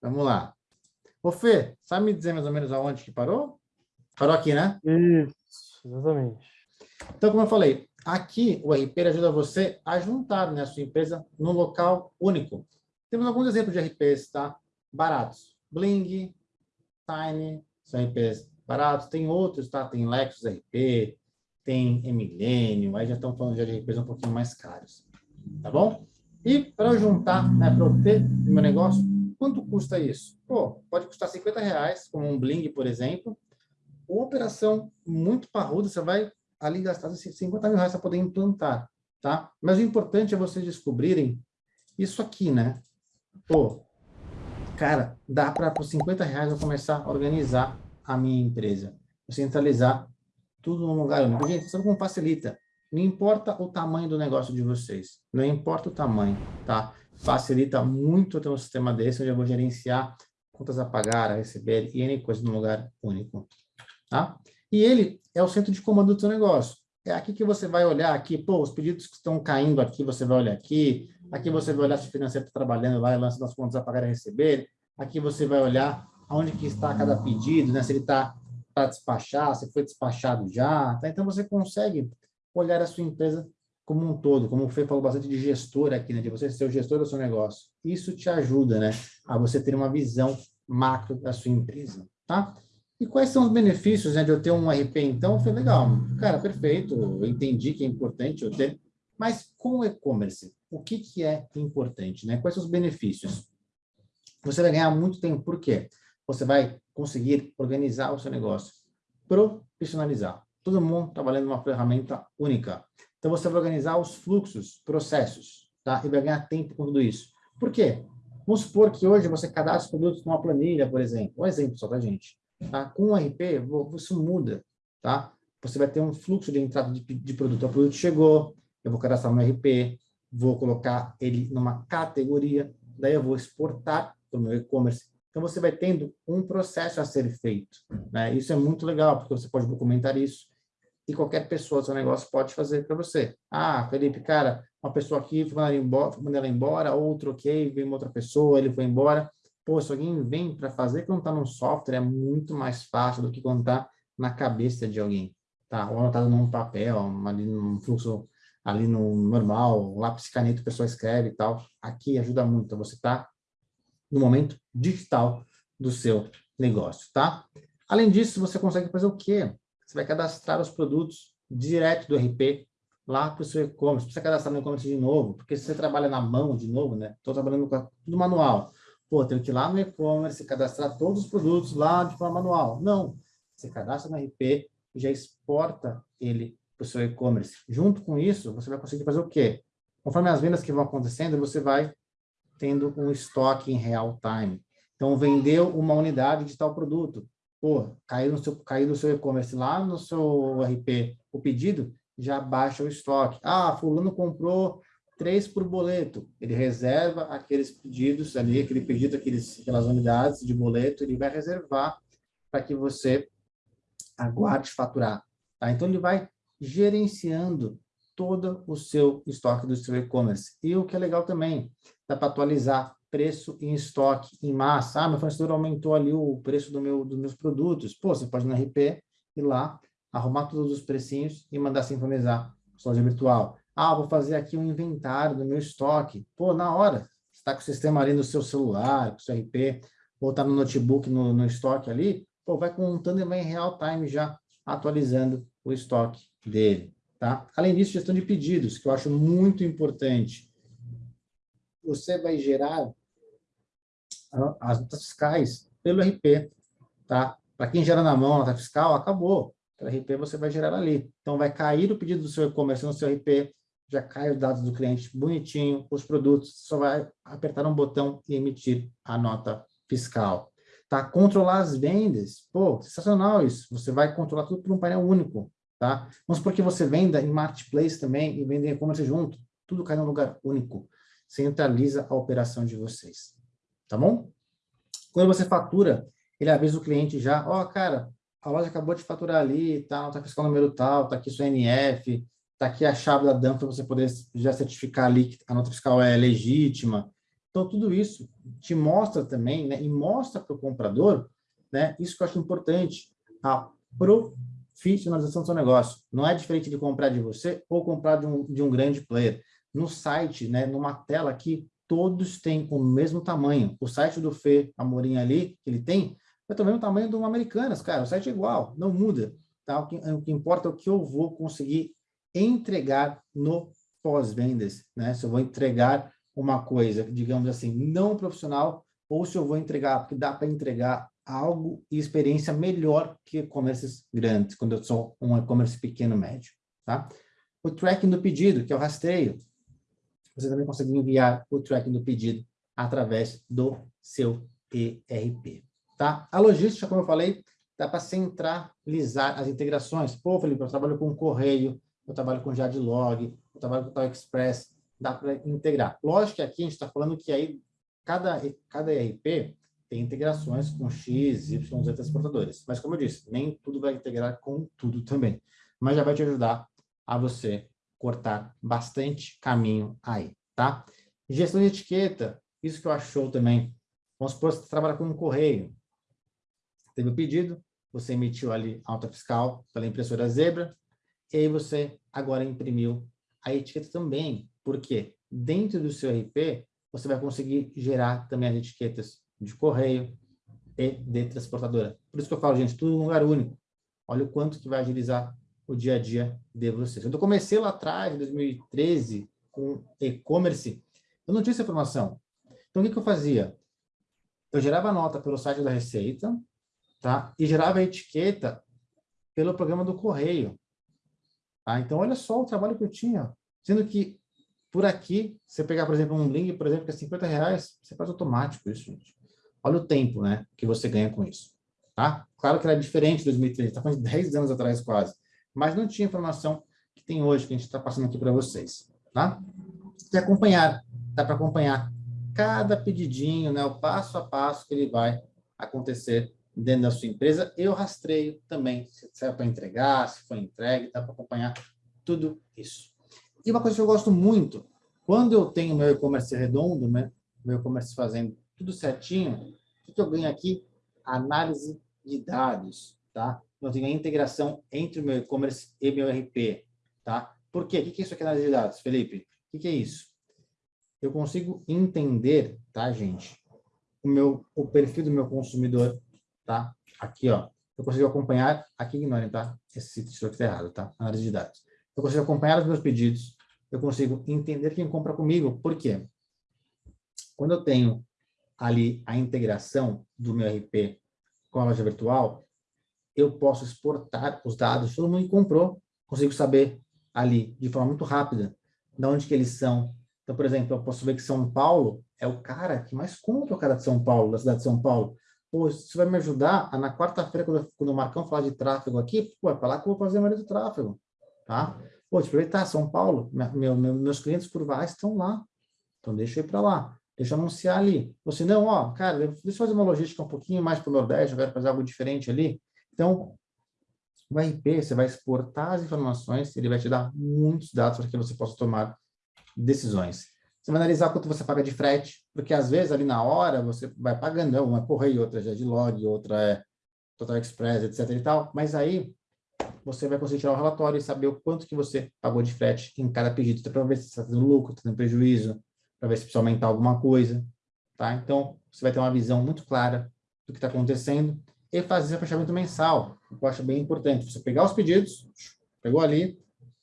Vamos lá. Ô, Fê, sabe me dizer mais ou menos aonde que parou? Parou aqui, né? Isso, exatamente. Então, como eu falei, aqui o RP ajuda você a juntar né, a sua empresa num local único. Temos alguns exemplos de RPs, tá? Baratos. Bling, Tiny, são RPs baratos. Tem outros, tá? Tem Lexus RP, tem Millennium, aí já estão falando de RPs um pouquinho mais caros. Tá bom? E para eu juntar, né, para eu ter o meu negócio, quanto custa isso? Pô, pode custar 50 reais, como um Bling, por exemplo. Uma operação muito parruda, você vai ali gastar 50 mil reais para poder implantar, tá? Mas o importante é vocês descobrirem isso aqui, né? Pô, cara, dá para por 50 reais eu começar a organizar a minha empresa, centralizar tudo num lugar único. Gente, sabe como facilita? Não importa o tamanho do negócio de vocês, não importa o tamanho, tá? Facilita muito ter um sistema desse, onde eu vou gerenciar contas a pagar, a receber e N coisas num lugar único, tá? E ele é o centro de comando do seu negócio. É aqui que você vai olhar aqui, pô, os pedidos que estão caindo aqui, você vai olhar aqui, aqui você vai olhar se o financeiro está trabalhando lá e lança das contas a pagar e a receber, aqui você vai olhar aonde que está cada pedido, né? se ele está para despachar, se foi despachado já, tá? Então você consegue olhar a sua empresa como um todo, como o Fê falou bastante de gestor aqui, né? De você ser o gestor do seu negócio. Isso te ajuda, né? A você ter uma visão macro da sua empresa, tá? E quais são os benefícios né, de eu ter um RP, então? Foi legal. Cara, perfeito, eu entendi que é importante eu ter. Mas com o e-commerce, o que, que é importante? Né? Quais são os benefícios? Você vai ganhar muito tempo, por quê? Você vai conseguir organizar o seu negócio, profissionalizar. Todo mundo trabalhando numa ferramenta única. Então, você vai organizar os fluxos, processos, tá? E vai ganhar tempo com tudo isso. Por quê? Vamos supor que hoje você cadastra os produtos numa planilha, por exemplo. Um exemplo só da gente. Tá? Com o RP, isso muda, tá? Você vai ter um fluxo de entrada de, de produto. O produto chegou, eu vou cadastrar no RP, vou colocar ele numa categoria, daí eu vou exportar para o meu e-commerce. Então, você vai tendo um processo a ser feito. Né? Isso é muito legal, porque você pode documentar isso e qualquer pessoa do seu negócio pode fazer para você. Ah, Felipe, cara, uma pessoa aqui, foi ela embora, outro, ok, veio uma outra pessoa, ele foi embora. Pô, se alguém vem para fazer quando está no software, é muito mais fácil do que quando está na cabeça de alguém, tá? Ou anotado num papel, ali num fluxo, ali no normal, lápis caneta, a pessoa escreve e tal. Aqui ajuda muito, você tá no momento digital do seu negócio, tá? Além disso, você consegue fazer o quê? Você vai cadastrar os produtos direto do RP lá para o seu e-commerce. Você cadastrar no e-commerce de novo, porque se você trabalha na mão de novo, né? Estou trabalhando com tudo manual. Pô, tenho que ir lá no e-commerce, cadastrar todos os produtos lá de forma manual. Não. Você cadastra no RP e já exporta ele para o seu e-commerce. Junto com isso, você vai conseguir fazer o quê? Conforme as vendas que vão acontecendo, você vai tendo um estoque em real time. Então, vendeu uma unidade de tal produto. Pô, caiu no seu, caiu no seu e-commerce lá no seu RP o pedido, já baixa o estoque. Ah, fulano comprou três por boleto. Ele reserva aqueles pedidos ali, aquele pedido, aqueles, aquelas unidades de boleto, ele vai reservar para que você aguarde faturar. Tá? Então, ele vai gerenciando todo o seu estoque do seu e-commerce. E o que é legal também, dá para atualizar preço em estoque em massa. Ah, meu fornecedor aumentou ali o preço do meu, dos meus produtos. Pô, você pode no RP, ir lá, arrumar todos os precinhos e mandar sincronizar loja virtual. Ah, vou fazer aqui um inventário do meu estoque. Pô, na hora, está com o sistema ali no seu celular, com o seu RP, ou está no notebook, no, no estoque ali, pô, vai contando e vai em real time já atualizando o estoque dele. Tá? Além disso, gestão de pedidos, que eu acho muito importante. Você vai gerar as notas fiscais pelo RP. Tá? Para quem gera na mão nota fiscal, acabou. Pelo RP você vai gerar ali. Então, vai cair o pedido do seu e-commerce no seu RP, já cai os dados do cliente bonitinho, os produtos, só vai apertar um botão e emitir a nota fiscal. Tá? Controlar as vendas, pô, sensacional isso. Você vai controlar tudo por um painel único, tá? Vamos supor que você venda em marketplace também e venda em e-commerce junto. Tudo cai num lugar único. Centraliza a operação de vocês, tá bom? Quando você fatura, ele avisa o cliente já, ó, oh, cara, a loja acabou de faturar ali, tá, nota fiscal número tal, tá aqui sua NF, Está aqui a chave da DAM para você poder já certificar ali que a nota fiscal é legítima. Então, tudo isso te mostra também, né, e mostra para o comprador, né, isso que eu acho importante, a profissionalização do seu negócio. Não é diferente de comprar de você ou comprar de um, de um grande player. No site, né, numa tela aqui, todos têm o mesmo tamanho. O site do Fê Amorim ali, ele tem, é também o tamanho uma Americanas, cara. O site é igual, não muda. Tá? O, que, o que importa é o que eu vou conseguir entregar no pós-vendas, né? Se eu vou entregar uma coisa, digamos assim, não profissional, ou se eu vou entregar, porque dá para entregar algo e experiência melhor que e-commerces grandes, quando eu sou um e-commerce pequeno, médio, tá? O tracking do pedido, que é o rastreio, você também consegue enviar o tracking do pedido através do seu ERP, tá? A logística, como eu falei, dá para centralizar as integrações. Pô, Felipe, eu trabalho com correio, eu trabalho com Jadlog, eu trabalho com Tal Express, dá para integrar. Lógico que aqui a gente está falando que aí cada, cada ERP tem integrações com X, Y, Z transportadores. Mas, como eu disse, nem tudo vai integrar com tudo também. Mas já vai te ajudar a você cortar bastante caminho aí, tá? Gestão de etiqueta, isso que eu acho também. Vamos supor que você trabalha com um correio. Teve o pedido, você emitiu ali alta fiscal pela impressora Zebra, e aí você agora imprimiu a etiqueta também. Por quê? Dentro do seu RP, você vai conseguir gerar também as etiquetas de correio e de transportadora. Por isso que eu falo, gente, tudo em lugar único. Olha o quanto que vai agilizar o dia a dia de vocês. Quando eu comecei lá atrás, em 2013, com e-commerce, eu não tinha essa informação. Então, o que, que eu fazia? Eu gerava nota pelo site da Receita, tá? E gerava etiqueta pelo programa do correio. Tá? Então, olha só o trabalho que eu tinha. Sendo que, por aqui, você pegar, por exemplo, um link, por exemplo, que é 50 reais, você faz automático isso, gente. Olha o tempo né, que você ganha com isso. Tá? Claro que era diferente de 2013, está falando de 10 anos atrás quase. Mas não tinha informação que tem hoje, que a gente está passando aqui para vocês. Tá? E acompanhar, dá para acompanhar cada pedidinho, né, o passo a passo que ele vai acontecer dentro da sua empresa. Eu rastreio também, se é para entregar, se foi entregue, dá para acompanhar tudo isso. E uma coisa que eu gosto muito, quando eu tenho meu e-commerce redondo, né, meu e-commerce fazendo tudo certinho, o que eu ganho aqui? Análise de dados, tá? Eu tenho a integração entre o meu e-commerce e meu RP, tá? Por quê? O que é isso aqui análise de dados, Felipe? O que é isso? Eu consigo entender, tá, gente? O, meu, o perfil do meu consumidor, tá? Aqui, ó. Eu consigo acompanhar, aqui ignorem, tá? Esse título aqui está errado, tá? Análise de dados. Eu consigo acompanhar os meus pedidos, eu consigo entender quem compra comigo. Por quê? Quando eu tenho ali a integração do meu RP com a loja virtual, eu posso exportar os dados todo mundo comprou, consigo saber ali, de forma muito rápida, de onde que eles são. Então, por exemplo, eu posso ver que São Paulo é o cara que mais compra o cara de São Paulo, da cidade de São Paulo. Pô, isso vai me ajudar a, na quarta-feira, quando, quando o Marcão falar de tráfego aqui, pô, é para lá que eu vou fazer a maioria do tráfego, tá? Pô, te aproveitar, São Paulo, meu, meu, meus clientes curvais estão lá, então deixa eu ir para lá. Deixa eu anunciar ali. Você não, ó, cara, deixa eu fazer uma logística um pouquinho mais para o Nordeste, eu quero fazer algo diferente ali. Então, o RP, você vai exportar as informações, ele vai te dar muitos dados para que você possa tomar decisões. Você vai analisar quanto você paga de frete, porque às vezes ali na hora você vai pagando, uma é correio, outra é de log, outra é Total Express, etc e tal, mas aí você vai conseguir tirar o relatório e saber o quanto que você pagou de frete em cada pedido, para ver se está tendo lucro, está tendo prejuízo, para ver se precisa aumentar alguma coisa, tá? Então, você vai ter uma visão muito clara do que está acontecendo e fazer fechamento mensal, que eu acho bem importante. Você pegar os pedidos, pegou ali,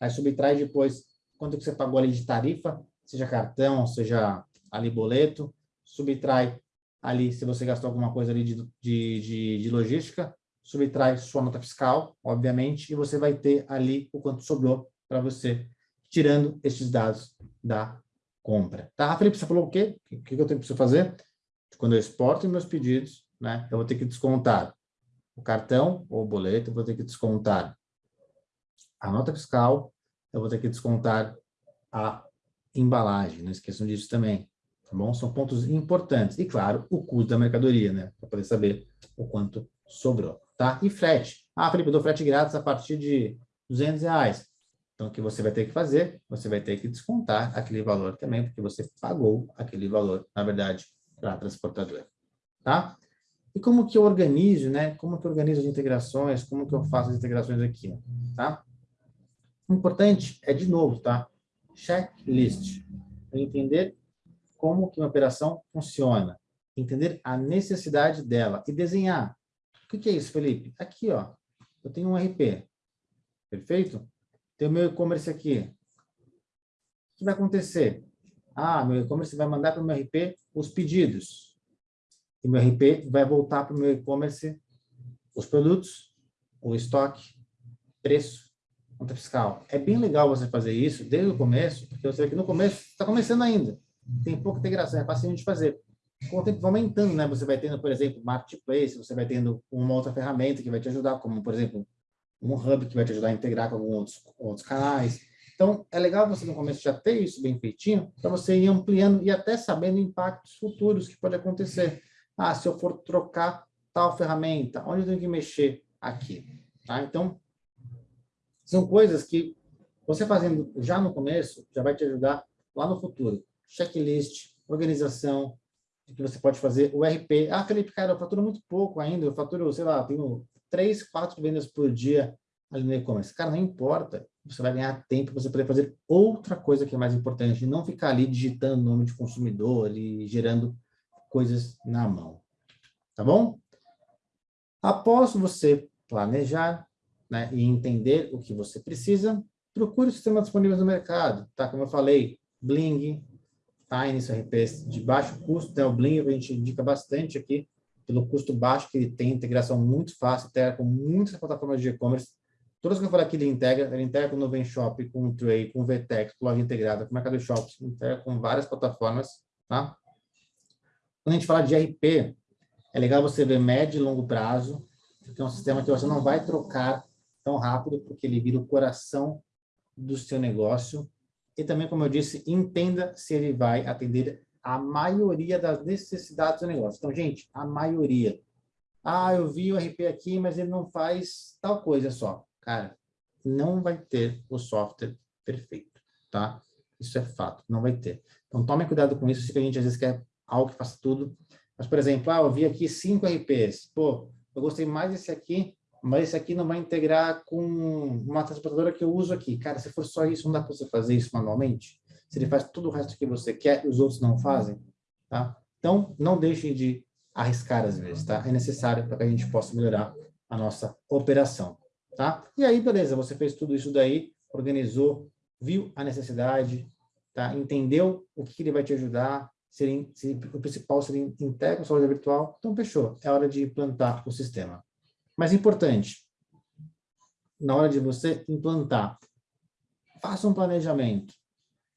aí subtrai depois quanto que você pagou ali de tarifa, seja cartão, seja ali boleto, subtrai ali se você gastou alguma coisa ali de, de, de, de logística, subtrai sua nota fiscal, obviamente, e você vai ter ali o quanto sobrou para você, tirando esses dados da compra. Tá, Felipe, você falou o quê? O que eu tenho que fazer? Quando eu exporto meus pedidos, né, eu vou ter que descontar o cartão ou o boleto, vou ter que descontar a nota fiscal, eu vou ter que descontar a embalagem, não esqueçam disso também, tá bom? São pontos importantes. E, claro, o custo da mercadoria, né, para poder saber o quanto sobrou, tá? E frete. Ah, Felipe, eu dou frete grátis a partir de 200 reais. Então, o que você vai ter que fazer? Você vai ter que descontar aquele valor também, porque você pagou aquele valor, na verdade, para a transportadora. Tá? E como que eu organizo, né? Como que eu organizo as integrações? Como que eu faço as integrações aqui, tá? O importante é, de novo, tá? Checklist. Entender como que uma operação funciona. Entender a necessidade dela e desenhar. O que é isso, Felipe? Aqui, ó. Eu tenho um RP. Perfeito? Tem o meu e-commerce aqui. O que vai acontecer? Ah, meu e-commerce vai mandar para o meu RP os pedidos. E meu RP vai voltar para o meu e-commerce os produtos, o estoque, preço, conta fiscal. É bem legal você fazer isso desde o começo, porque você vê que no começo está começando ainda. Tem pouca integração, é fácil de fazer. Com o tempo vai aumentando, né? Você vai tendo, por exemplo, marketplace, você vai tendo uma outra ferramenta que vai te ajudar, como, por exemplo, um hub que vai te ajudar a integrar com alguns outros, canais. Então, é legal você no começo já ter isso bem feitinho, para você ir ampliando e até sabendo impactos futuros que pode acontecer. Ah, se eu for trocar tal ferramenta, onde eu tenho que mexer aqui? Tá? Então, são coisas que você fazendo já no começo, já vai te ajudar lá no futuro. Checklist, organização, que você pode fazer o RP. Ah, Felipe, cara, eu faturo muito pouco ainda, eu faturo, sei lá, tenho três, quatro vendas por dia ali no e-commerce. Cara, não importa. Você vai ganhar tempo para você poder fazer outra coisa que é mais importante, não ficar ali digitando nome de consumidor e gerando coisas na mão. Tá bom? Após você planejar né, e entender o que você precisa, procure os sistemas disponíveis no mercado. Tá? Como eu falei, Bling, Tiny, RPs de baixo custo, né? o Bling a gente indica bastante aqui, pelo custo baixo que ele tem, integração muito fácil, integra com muitas plataformas de e-commerce. Todas que eu falei aqui, ele integra, ele integra com o Nuven Shop, com o Tray, com o VTEX, com loja integrada, com o Mercado Shops, integra com várias plataformas, tá? Quando a gente fala de RP, é legal você ver médio e longo prazo, porque é um sistema que você não vai trocar tão rápido, porque ele vira o coração do seu negócio. E também, como eu disse, entenda se ele vai atender a maioria das necessidades do negócio. Então, gente, a maioria. Ah, eu vi o RP aqui, mas ele não faz tal coisa só. Cara, não vai ter o software perfeito, tá? Isso é fato, não vai ter. Então, tome cuidado com isso, se a gente às vezes quer algo que faça tudo. Mas, por exemplo, ah, eu vi aqui cinco RPs. Pô, eu gostei mais desse aqui, mas esse aqui não vai integrar com uma transportadora que eu uso aqui. Cara, se for só isso, não dá para você fazer isso manualmente? se ele faz tudo o resto que você quer e os outros não fazem, tá? Então, não deixem de arriscar às vezes, tá? É necessário para que a gente possa melhorar a nossa operação, tá? E aí, beleza, você fez tudo isso daí, organizou, viu a necessidade, tá? Entendeu o que ele vai te ajudar, se, se o principal seria integra a loja virtual, então fechou, é hora de implantar o sistema. Mas importante, na hora de você implantar, faça um planejamento,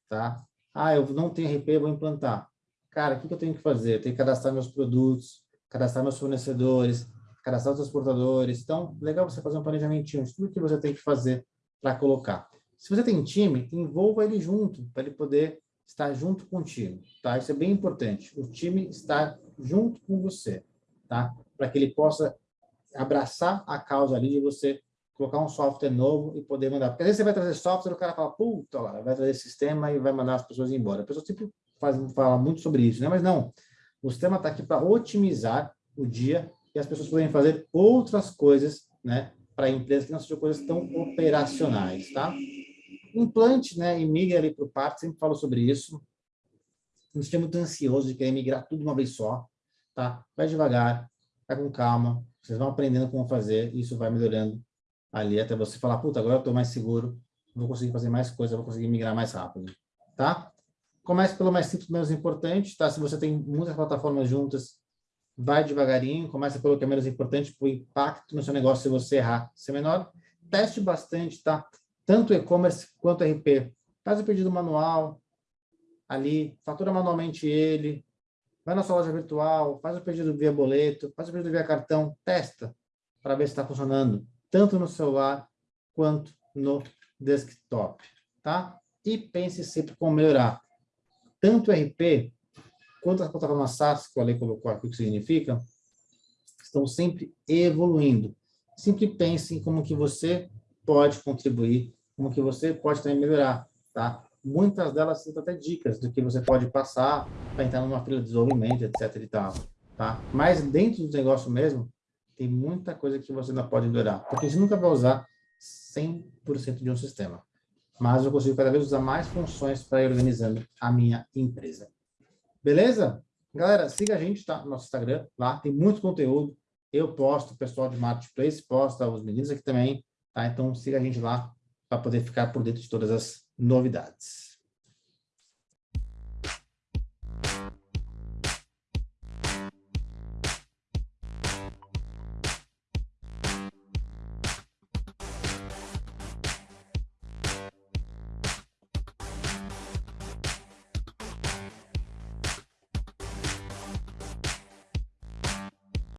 tá? Ah, eu não tenho RP, vou implantar. Cara, o que, eu tenho que fazer? Eu tenho que cadastrar meus produtos, cadastrar meus fornecedores, cadastrar os transportadores. Então, legal você fazer um planejamento de tudo que você tem que fazer para colocar. Se você tem time, envolva ele junto, para ele poder estar junto contigo, tá? Isso é bem importante. O time estar junto com você, tá? Para que ele possa abraçar a causa ali de você colocar um software novo e poder mandar. Porque às vezes você vai trazer software, o cara fala, puta, lá, vai trazer sistema e vai mandar as pessoas embora. A pessoa sempre faz, fala muito sobre isso, né? Mas não, o sistema está aqui para otimizar o dia e as pessoas poderem fazer outras coisas, né? Para a empresa que não sejam coisas tão operacionais, tá? Implante, né? E migre ali para o parque, sempre falo sobre isso. Não esteja muito ansioso de querer migrar tudo de uma vez só, tá? Vai devagar, vai com calma, vocês vão aprendendo como fazer, isso vai melhorando ali até você falar, puta, agora eu estou mais seguro, vou conseguir fazer mais coisa, vou conseguir migrar mais rápido, tá? Comece pelo mais simples, menos importante, tá? Se você tem muitas plataformas juntas, vai devagarinho, comece pelo que é menos importante, para o impacto no seu negócio se você errar ser menor. Teste bastante, tá? Tanto e-commerce quanto RP. Faz o pedido manual, ali, fatura manualmente ele, vai na sua loja virtual, faz o pedido via boleto, faz o pedido via cartão, testa para ver se está funcionando tanto no celular quanto no desktop, tá? E pense sempre como melhorar. Tanto o RP quanto as plataformas SaaS, que o Ale colocou aqui, o que significa, estão sempre evoluindo. Sempre pense em como que você pode contribuir como que você pode também melhorar, tá? Muitas delas são até dicas do que você pode passar para entrar numa fila de desenvolvimento, etc e tal, tá? Mas dentro do negócio mesmo, tem muita coisa que você não pode melhorar, porque gente nunca vai usar 100% de um sistema. Mas eu consigo cada vez usar mais funções para ir organizando a minha empresa. Beleza? Galera, siga a gente tá, no nosso Instagram, lá tem muito conteúdo. Eu posto, o pessoal de Marketplace posta, os meninos aqui também, tá? Então siga a gente lá para poder ficar por dentro de todas as novidades.